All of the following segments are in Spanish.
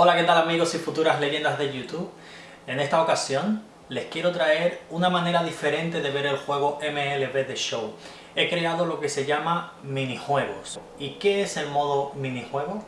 Hola, ¿qué tal amigos y futuras leyendas de YouTube? En esta ocasión les quiero traer una manera diferente de ver el juego MLB The Show. He creado lo que se llama minijuegos. ¿Y qué es el modo minijuego?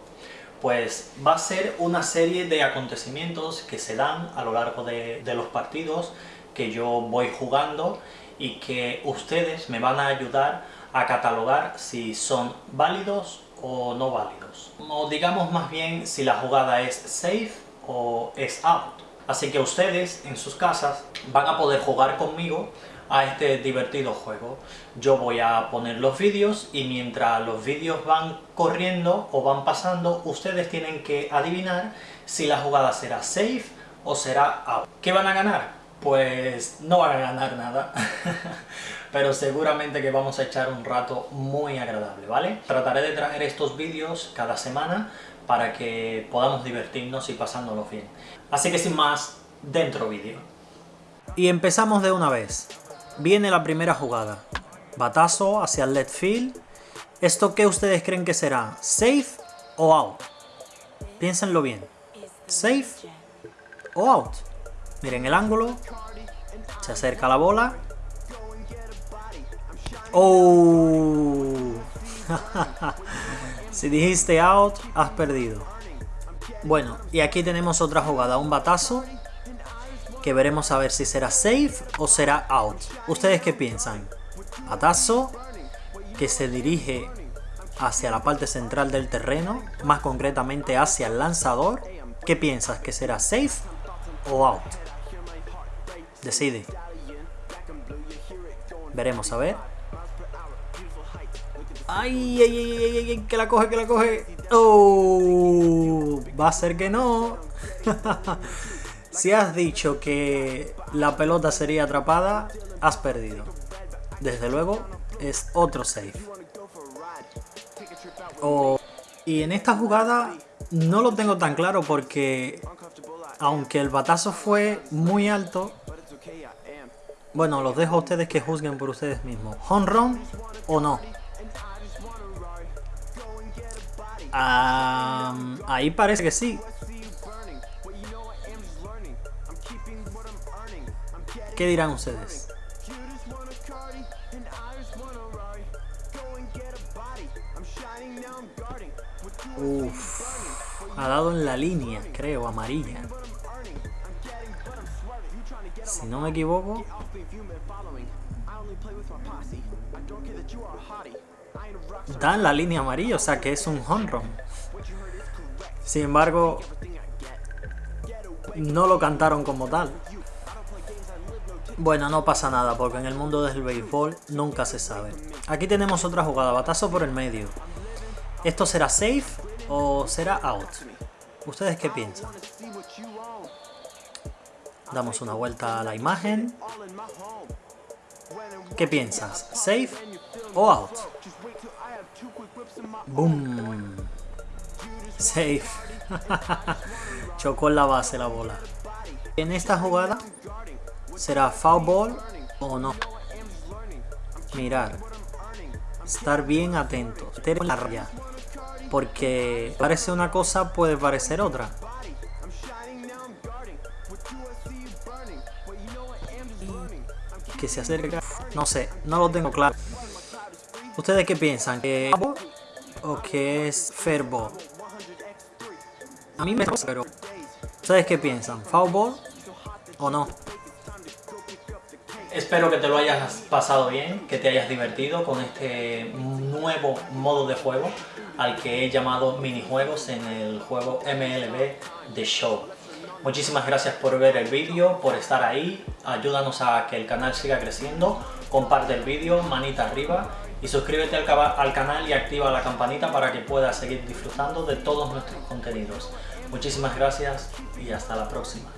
Pues va a ser una serie de acontecimientos que se dan a lo largo de, de los partidos que yo voy jugando y que ustedes me van a ayudar a catalogar si son válidos o no válidos. O digamos más bien si la jugada es safe o es out. Así que ustedes en sus casas van a poder jugar conmigo a este divertido juego. Yo voy a poner los vídeos y mientras los vídeos van corriendo o van pasando, ustedes tienen que adivinar si la jugada será safe o será out. ¿Qué van a ganar? Pues no van a ganar nada. pero seguramente que vamos a echar un rato muy agradable, ¿vale? Trataré de traer estos vídeos cada semana para que podamos divertirnos y pasándonos bien. Así que sin más, dentro vídeo. Y empezamos de una vez. Viene la primera jugada. Batazo hacia el left field. ¿Esto qué ustedes creen que será? ¿Safe o out? Piénsenlo bien. ¿Safe o out? Miren el ángulo. Se acerca la bola Oh. si dijiste out, has perdido. Bueno, y aquí tenemos otra jugada, un batazo, que veremos a ver si será safe o será out. ¿Ustedes qué piensan? Batazo, que se dirige hacia la parte central del terreno, más concretamente hacia el lanzador. ¿Qué piensas? ¿Que será safe o out? Decide. Veremos a ver. Ay, ay, ay, ay, ay, que la coge, que la coge. Oh, va a ser que no. si has dicho que la pelota sería atrapada, has perdido. Desde luego, es otro safe. Oh, y en esta jugada no lo tengo tan claro porque aunque el batazo fue muy alto, bueno, los dejo a ustedes que juzguen por ustedes mismos. ¿Home run o no? Ahí parece que sí. ¿Qué dirán ustedes? Uf, ha dado en la línea, creo, amarilla. Si no me equivoco. Da la línea amarilla, o sea que es un home run. Sin embargo, no lo cantaron como tal. Bueno, no pasa nada, porque en el mundo del béisbol nunca se sabe. Aquí tenemos otra jugada, batazo por el medio. ¿Esto será safe o será out? ¿Ustedes qué piensan? Damos una vuelta a la imagen. ¿Qué piensas? ¿Safe o out? Boom. Safe. Chocó en la base la bola. En esta jugada, ¿será foul ball o no? Mirar. Estar bien atento. La raya. Porque parece una cosa, puede parecer otra. Que se acerca. No sé, no lo tengo claro. ¿Ustedes qué piensan? ¿Que o que es Fairball? A mí me gusta, pero... ¿Ustedes qué piensan? ¿Foul o no? Espero que te lo hayas pasado bien, que te hayas divertido con este nuevo modo de juego al que he llamado minijuegos en el juego MLB The Show. Muchísimas gracias por ver el vídeo, por estar ahí, ayúdanos a que el canal siga creciendo, comparte el vídeo, manita arriba y suscríbete al, al canal y activa la campanita para que puedas seguir disfrutando de todos nuestros contenidos. Muchísimas gracias y hasta la próxima.